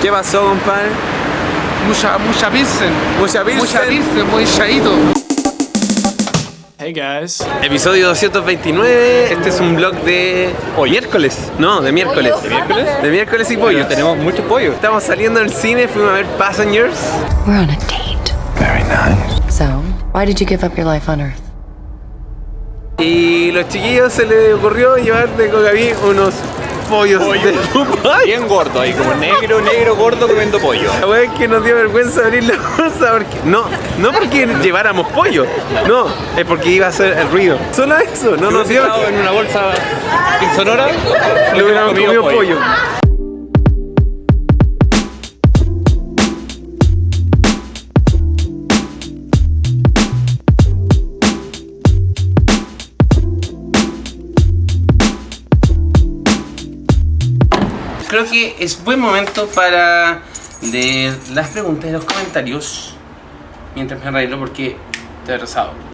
¿Qué pasó, compadre? Mucha, mucha Pilsen. Mucha Pilsen. Mucha Pilsen, muy chaito. Hey guys. Episodio 229. Este es un vlog de. Hoy miércoles. No, de miércoles. ¿De miércoles? De miércoles y pollo. Tenemos mucho pollo. Estamos saliendo del cine, fuimos a ver Passengers. We're on a date. Very nice. So, why did you give up your life on Earth? Y los chiquillos se les ocurrió llevar de Cocaví unos pollos de Dubai. Bien gordo ahí, como negro, negro, gordo comiendo pollo. La wea es que nos dio vergüenza abrir la bolsa porque. No, no porque lleváramos pollo. No, es porque iba a hacer el ruido. Solo eso, no nos dio. En una bolsa insonora, Le hubiéramos comido pollo. Creo que es buen momento para leer las preguntas y los comentarios mientras me arreglo porque estoy rezado.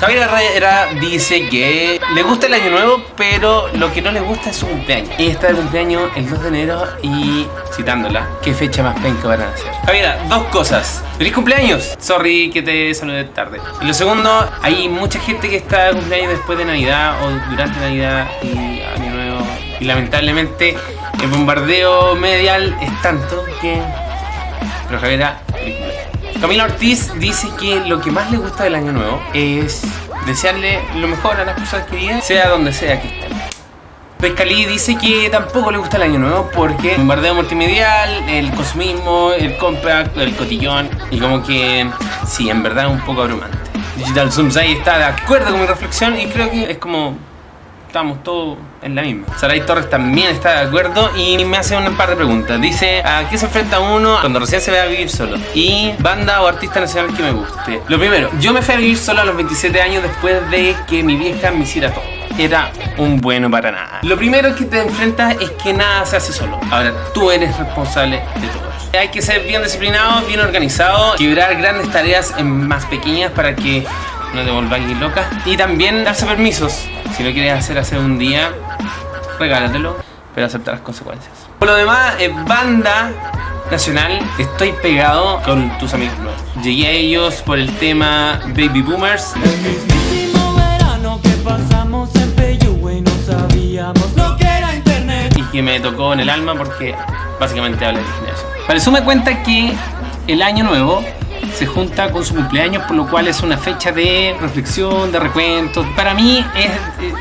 Javier Herrera dice que le gusta el año nuevo, pero lo que no le gusta es su cumpleaños. Y está de cumpleaños el 2 de enero y, citándola, ¿qué fecha más penca van a hacer? Javiera, dos cosas. ¡Feliz cumpleaños! Sorry que te saludé tarde. Y lo segundo, hay mucha gente que está de cumpleaños después de Navidad o durante Navidad y Año Nuevo. Y lamentablemente el bombardeo medial es tanto que... Pero Javiera. Camila Ortiz dice que lo que más le gusta del año nuevo es desearle lo mejor a las personas queridas, sea donde sea que estén. Pescalí dice que tampoco le gusta el año nuevo porque el bombardeo multimedial, el consumismo, el compact, el cotillón y como que sí, en verdad es un poco abrumante. Digital Zoomsai está de acuerdo con mi reflexión y creo que es como estamos todos en la misma. Saray Torres también está de acuerdo y me hace un par de preguntas. Dice, ¿a qué se enfrenta uno cuando recién se ve a vivir solo? Y banda o artista nacional que me guste. Lo primero, yo me fui a vivir solo a los 27 años después de que mi vieja me hiciera todo. Era un bueno para nada. Lo primero que te enfrentas es que nada se hace solo. Ahora, tú eres responsable de todo. Hay que ser bien disciplinado, bien organizado, quebrar grandes tareas en más pequeñas para que no te volváis loca. Y también darse permisos. Si lo quieres hacer hace un día, regálatelo, pero acepta las consecuencias. Por lo demás, eh, banda nacional, estoy pegado con tus amigos nuevos. Llegué a ellos por el tema Baby Boomers. mismísimo verano que pasamos en Peyúgue y no sabíamos lo que era internet. y que me tocó en el alma porque básicamente habla de generación. Para eso me cuenta que el año nuevo se junta con su cumpleaños, por lo cual es una fecha de reflexión, de recuentos. Para mí es... eh,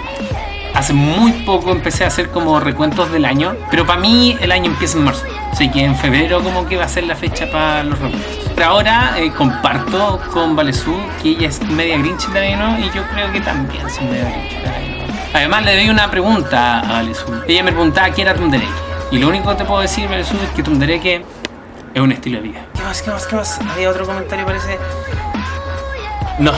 Hace muy poco empecé a hacer como recuentos del año, pero para mí el año empieza en marzo. Así que en febrero como que va a ser la fecha para los recuentos. Pero ahora eh, comparto con Valesú que ella es media grinch año nuevo y yo creo que también soy media grinch año nuevo. Además le doy una pregunta a Valesú. Ella me preguntaba qué era Tundereque. Y lo único que te puedo decir, Valesú, es que Tundereque es un estilo de vida. ¿Qué más, qué más? ¿Había otro comentario parece? No,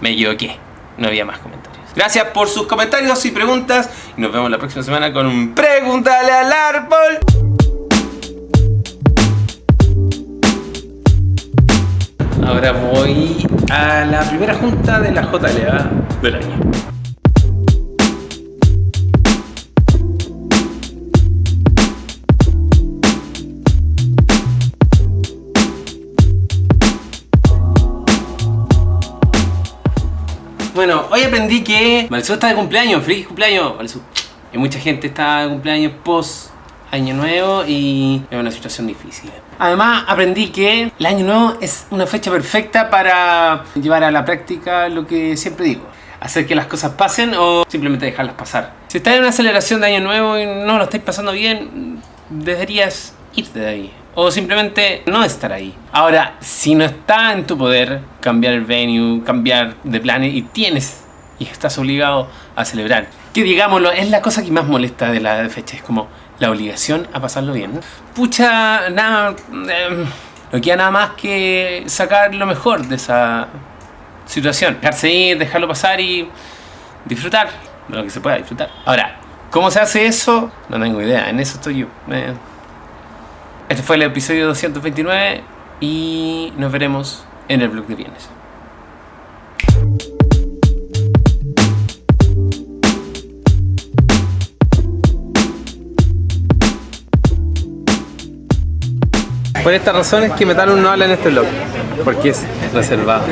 me equivoqué. No había más comentarios. Gracias por sus comentarios y preguntas. Y nos vemos la próxima semana con un Pregúntale al árbol. Ahora voy a la primera junta de la JLA del año. Bueno, hoy aprendí que Valsú está de cumpleaños, feliz cumpleaños. Y mucha gente está de cumpleaños post año nuevo y es una situación difícil. Además, aprendí que el año nuevo es una fecha perfecta para llevar a la práctica lo que siempre digo. Hacer que las cosas pasen o simplemente dejarlas pasar. Si estás en una aceleración de año nuevo y no lo estáis pasando bien, deberías irte de ahí. O simplemente no estar ahí. Ahora, si no está en tu poder cambiar el venue, cambiar de planes y tienes y estás obligado a celebrar, que digámoslo, es la cosa que más molesta de la fecha, es como la obligación a pasarlo bien. Pucha, nada, eh, no queda nada más que sacar lo mejor de esa situación. Dejarse ir, dejarlo pasar y disfrutar de lo que se pueda disfrutar. Ahora, ¿cómo se hace eso? No tengo idea, en eso estoy yo. Eh, este fue el episodio 229 y nos veremos en el blog de viernes. Por esta razón es que Metalum no habla en este blog, porque es reservado.